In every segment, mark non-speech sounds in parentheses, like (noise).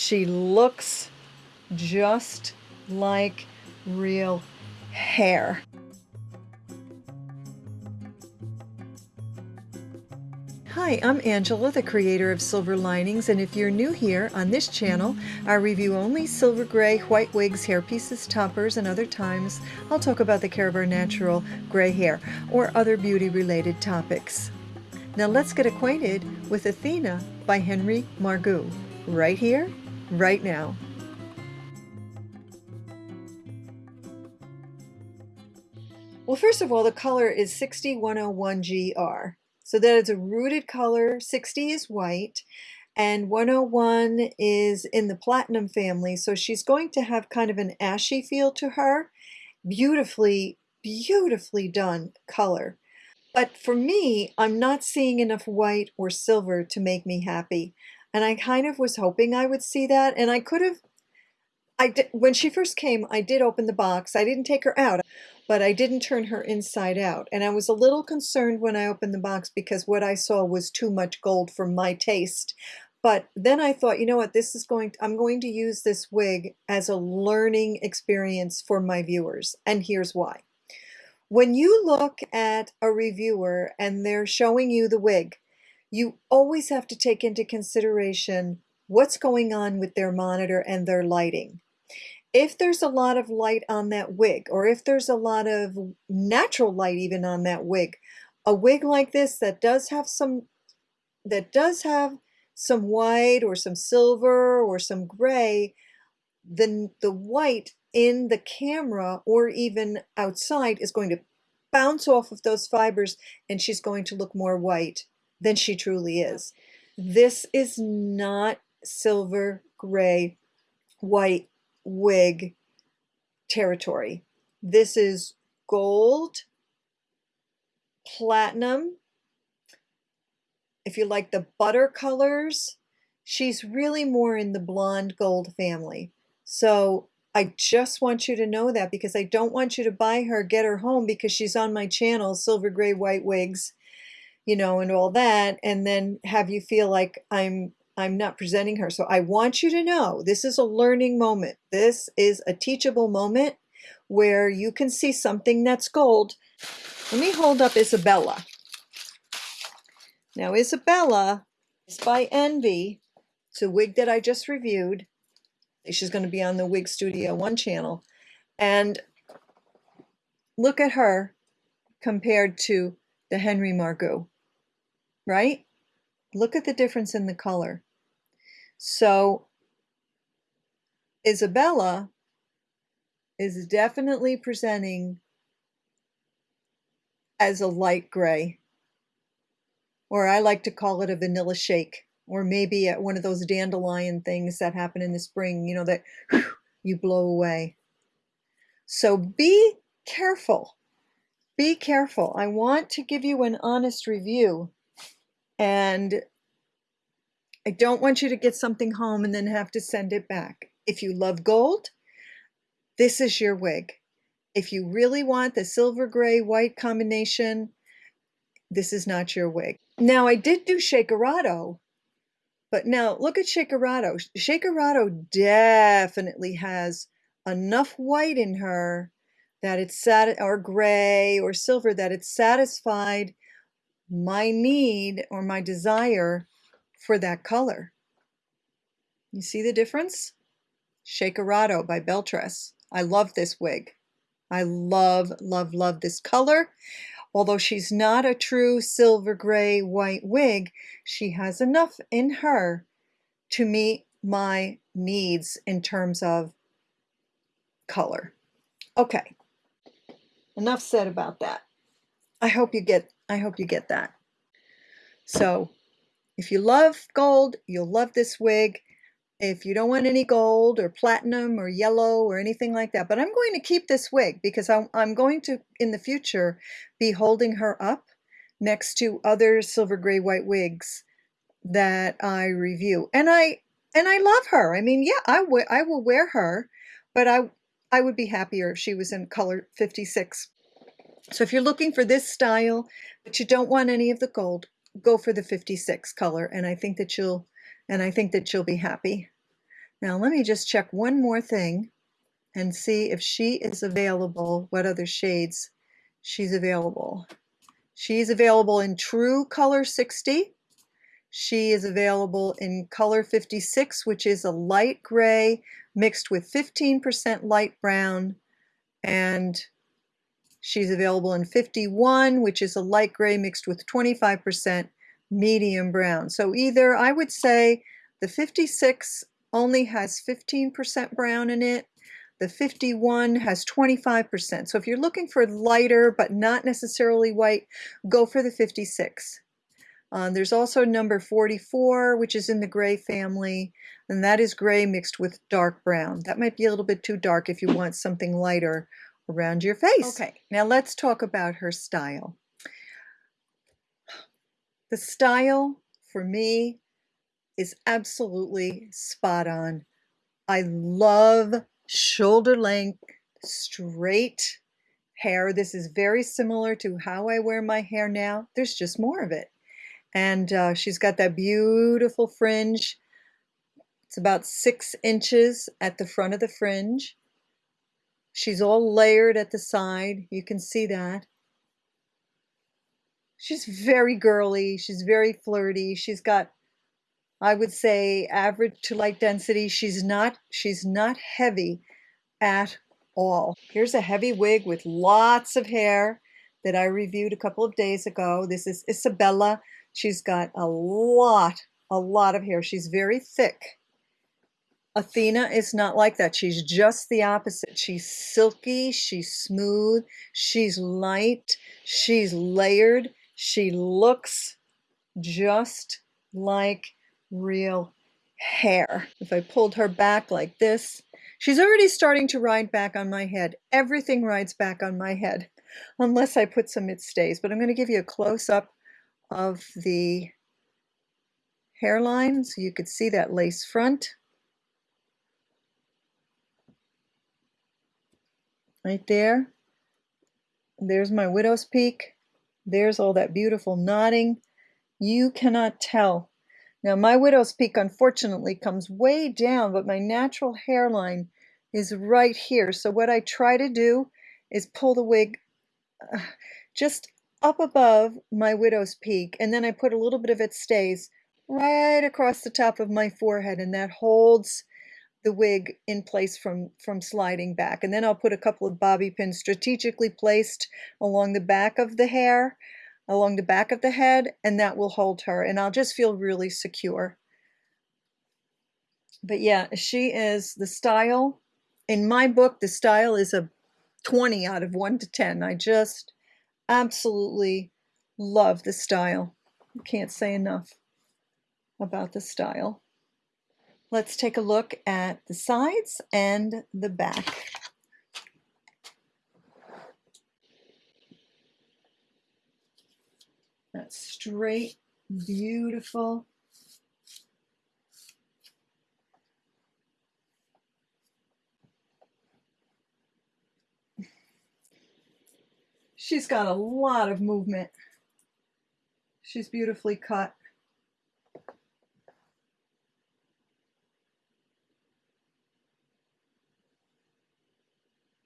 She looks just like real hair. Hi, I'm Angela, the creator of Silver Linings, and if you're new here on this channel, I review only silver gray, white wigs, hairpieces, toppers, and other times I'll talk about the care of our natural gray hair or other beauty-related topics. Now let's get acquainted with Athena by Henry Margu, right here, right now. Well, first of all, the color is 60101GR. So that is a rooted color. 60 is white and 101 is in the platinum family. So she's going to have kind of an ashy feel to her. Beautifully, beautifully done color. But for me, I'm not seeing enough white or silver to make me happy. And I kind of was hoping I would see that. And I could have, I did, when she first came, I did open the box. I didn't take her out but I didn't turn her inside out. And I was a little concerned when I opened the box because what I saw was too much gold for my taste. But then I thought, you know what, this is going, to, I'm going to use this wig as a learning experience for my viewers. And here's why. When you look at a reviewer and they're showing you the wig, you always have to take into consideration what's going on with their monitor and their lighting. If there's a lot of light on that wig or if there's a lot of natural light even on that wig a wig like this that does have some that does have some white or some silver or some gray then the white in the camera or even outside is going to bounce off of those fibers and she's going to look more white than she truly is this is not silver gray white wig territory. This is gold, platinum. If you like the butter colors, she's really more in the blonde gold family. So I just want you to know that because I don't want you to buy her, get her home because she's on my channel, Silver Gray White Wigs, you know, and all that, and then have you feel like I'm I'm not presenting her. So I want you to know this is a learning moment. This is a teachable moment where you can see something that's gold. Let me hold up Isabella. Now Isabella is by Envy. It's a wig that I just reviewed. She's going to be on the Wig Studio One channel. And look at her compared to the Henry Margu, right? Look at the difference in the color. So Isabella is definitely presenting as a light gray, or I like to call it a vanilla shake, or maybe one of those dandelion things that happen in the spring, you know, that (sighs) you blow away. So be careful. Be careful. I want to give you an honest review. And I don't want you to get something home and then have to send it back. If you love gold, this is your wig. If you really want the silver gray white combination, this is not your wig. Now I did do Shakerato, but now look at Shakerato. Shakerato definitely has enough white in her that it's sat or gray or silver that it's satisfied my need or my desire for that color. You see the difference? Shakerato by BelleTress. I love this wig. I love, love, love this color. Although she's not a true silver gray white wig, she has enough in her to meet my needs in terms of color. Okay, enough said about that. I hope you get, I hope you get that. So if you love gold, you'll love this wig. If you don't want any gold or platinum or yellow or anything like that, but I'm going to keep this wig because I'm, I'm going to, in the future, be holding her up next to other silver gray white wigs that I review. And I and I love her. I mean, yeah, I, I will wear her, but I, I would be happier if she was in color 56. So if you're looking for this style, but you don't want any of the gold, go for the 56 color and I think that you'll and I think that you'll be happy. Now let me just check one more thing and see if she is available, what other shades she's available. She's available in True Color 60. She is available in Color 56, which is a light gray mixed with 15% light brown. And she's available in 51, which is a light gray mixed with 25% medium brown. So either I would say the 56 only has 15% brown in it. The 51 has 25%. So if you're looking for lighter but not necessarily white, go for the 56. Uh, there's also number 44, which is in the gray family, and that is gray mixed with dark brown. That might be a little bit too dark if you want something lighter around your face. Okay, now let's talk about her style. The style for me is absolutely spot on. I love shoulder length, straight hair. This is very similar to how I wear my hair now. There's just more of it. And uh, she's got that beautiful fringe. It's about six inches at the front of the fringe. She's all layered at the side. You can see that. She's very girly. She's very flirty. She's got, I would say, average to light density. She's not, she's not heavy at all. Here's a heavy wig with lots of hair that I reviewed a couple of days ago. This is Isabella She's got a lot, a lot of hair. She's very thick. Athena is not like that. She's just the opposite. She's silky, she's smooth, she's light, she's layered. She looks just like real hair. If I pulled her back like this, she's already starting to ride back on my head. Everything rides back on my head, unless I put some it stays. But I'm going to give you a close-up of the hairline so you could see that lace front right there. There's my widow's peak. There's all that beautiful knotting. you cannot tell. Now my widow's peak unfortunately comes way down but my natural hairline is right here. So what I try to do is pull the wig uh, just up above my widow's peak and then I put a little bit of it stays right across the top of my forehead and that holds the wig in place from from sliding back and then I'll put a couple of bobby pins strategically placed along the back of the hair along the back of the head and that will hold her and I'll just feel really secure but yeah she is the style in my book the style is a 20 out of 1 to 10 I just absolutely love the style. Can't say enough about the style. Let's take a look at the sides and the back. That straight, beautiful She's got a lot of movement. She's beautifully cut.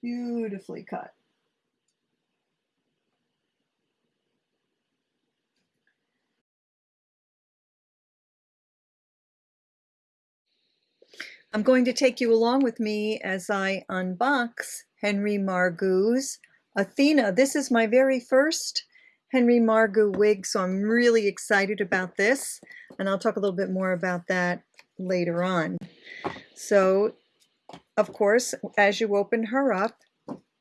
Beautifully cut. I'm going to take you along with me as I unbox Henry Margu's Athena. This is my very first Henry Margu wig, so I'm really excited about this, and I'll talk a little bit more about that later on. So, of course, as you open her up,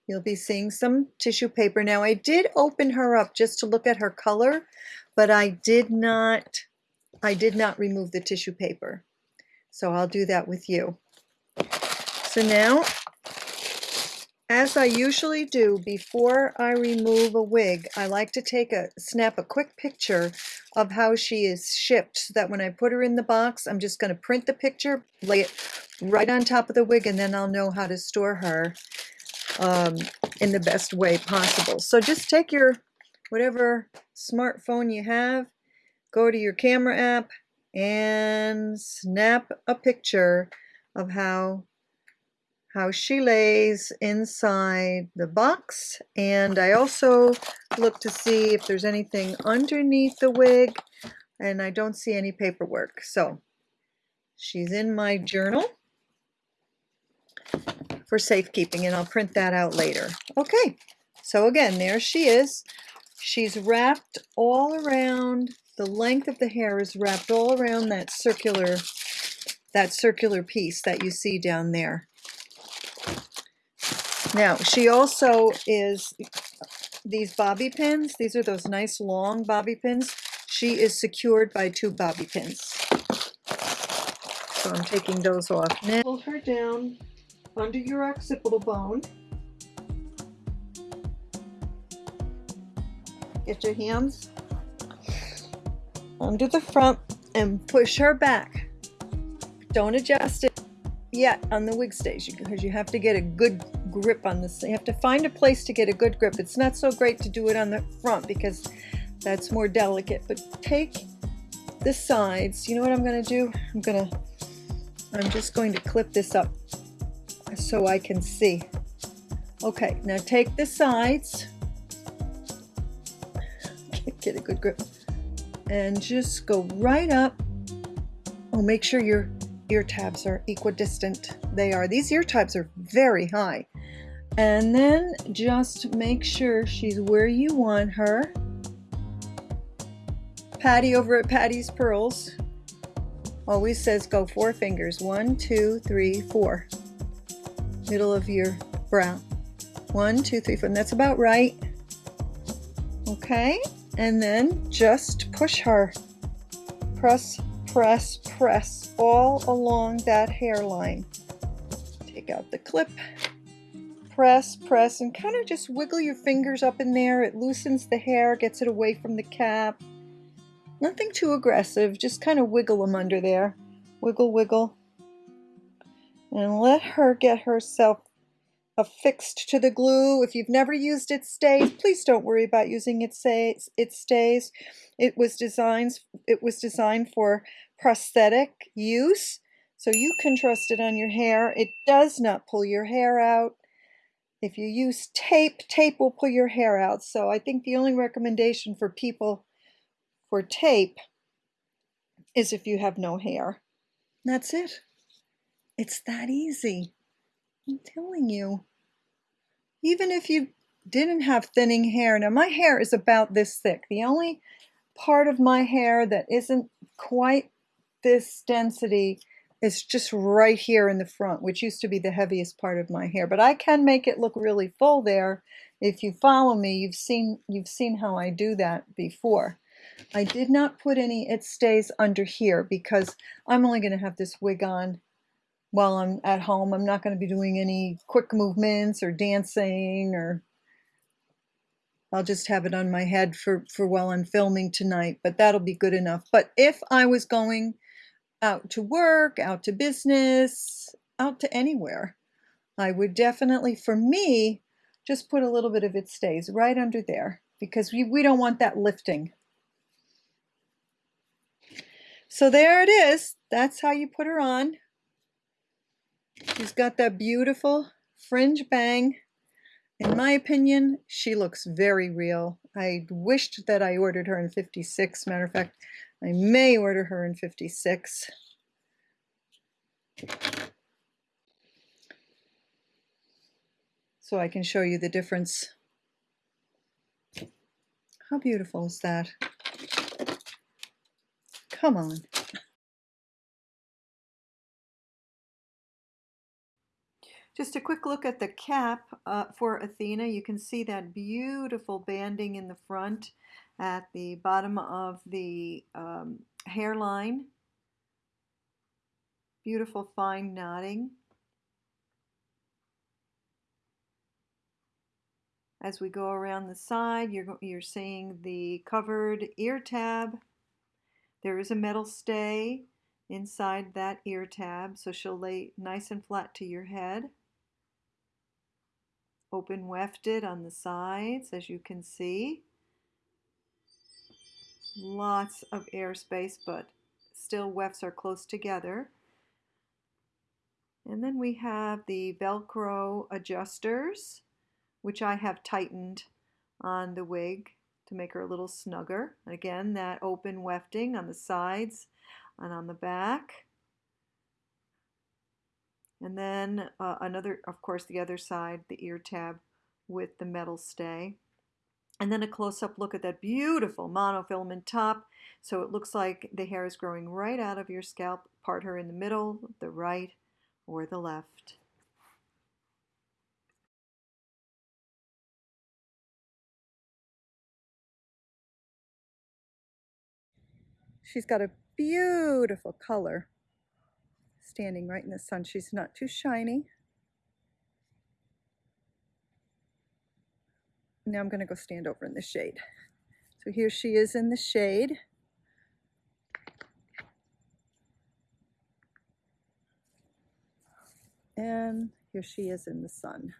you'll be seeing some tissue paper. Now, I did open her up just to look at her color, but I did not, I did not remove the tissue paper. So I'll do that with you. So now as I usually do before I remove a wig, I like to take a snap a quick picture of how she is shipped so that when I put her in the box, I'm just going to print the picture, lay it right on top of the wig, and then I'll know how to store her um, in the best way possible. So just take your whatever smartphone you have, go to your camera app, and snap a picture of how how she lays inside the box. And I also look to see if there's anything underneath the wig and I don't see any paperwork. So she's in my journal for safekeeping and I'll print that out later okay so again there she is she's wrapped all around the length of the hair is wrapped all around that circular that circular piece that you see down there now, she also is these bobby pins. These are those nice long bobby pins. She is secured by two bobby pins. So I'm taking those off. Now, hold her down under your occipital bone. Get your hands under the front and push her back. Don't adjust it yet on the wig stage because you have to get a good grip on this. You have to find a place to get a good grip. It's not so great to do it on the front because that's more delicate, but take the sides. You know what I'm going to do? I'm going to, I'm just going to clip this up so I can see. Okay, now take the sides, get a good grip, and just go right up. Oh, make sure your ear tabs are equidistant. They are. These ear tabs are very high. And then just make sure she's where you want her. Patty over at Patty's Pearls always says go four fingers. One, two, three, four. Middle of your brow. One, two, three, four. And that's about right. Okay. And then just push her. Press, press, press all along that hairline. Take out the clip press, press, and kind of just wiggle your fingers up in there. It loosens the hair, gets it away from the cap. Nothing too aggressive, just kind of wiggle them under there. Wiggle, wiggle. And let her get herself affixed to the glue. If you've never used it stays, please don't worry about using it stays. It stays. It was designed it was designed for prosthetic use. So you can trust it on your hair. It does not pull your hair out. If you use tape, tape will pull your hair out. So I think the only recommendation for people for tape is if you have no hair. That's it. It's that easy. I'm telling you. Even if you didn't have thinning hair, now my hair is about this thick. The only part of my hair that isn't quite this density is just right here in the front, which used to be the heaviest part of my hair. But I can make it look really full there. If you follow me, you've seen, you've seen how I do that before. I did not put any it stays under here because I'm only going to have this wig on while I'm at home. I'm not going to be doing any quick movements or dancing or I'll just have it on my head for, for while I'm filming tonight, but that'll be good enough. But if I was going out to work, out to business, out to anywhere. I would definitely, for me, just put a little bit of it stays right under there because we, we don't want that lifting. So there it is. That's how you put her on. She's got that beautiful fringe bang. In my opinion, she looks very real. I wished that I ordered her in 56. Matter of fact, I may order her in 56. So I can show you the difference. How beautiful is that? Come on. Just a quick look at the cap uh, for Athena. You can see that beautiful banding in the front at the bottom of the um, hairline. Beautiful fine knotting. As we go around the side, you're, you're seeing the covered ear tab. There is a metal stay inside that ear tab, so she'll lay nice and flat to your head. Open wefted on the sides, as you can see. Lots of airspace, but still wefts are close together. And then we have the Velcro adjusters, which I have tightened on the wig to make her a little snugger. Again, that open wefting on the sides and on the back. And then uh, another, of course, the other side, the ear tab with the metal stay. And then a close-up look at that beautiful monofilament top. So it looks like the hair is growing right out of your scalp. Part her in the middle, the right, or the left. She's got a beautiful color standing right in the sun. She's not too shiny. Now I'm going to go stand over in the shade. So here she is in the shade. And here she is in the sun.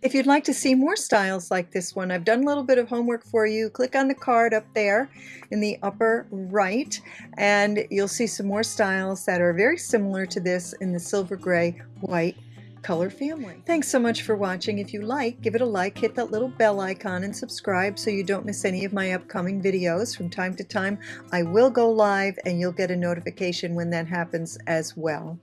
If you'd like to see more styles like this one, I've done a little bit of homework for you. Click on the card up there in the upper right, and you'll see some more styles that are very similar to this in the silver gray white color family. Thanks so much for watching. If you like, give it a like, hit that little bell icon and subscribe so you don't miss any of my upcoming videos. From time to time, I will go live and you'll get a notification when that happens as well.